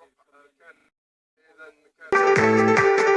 رق كان اذا كان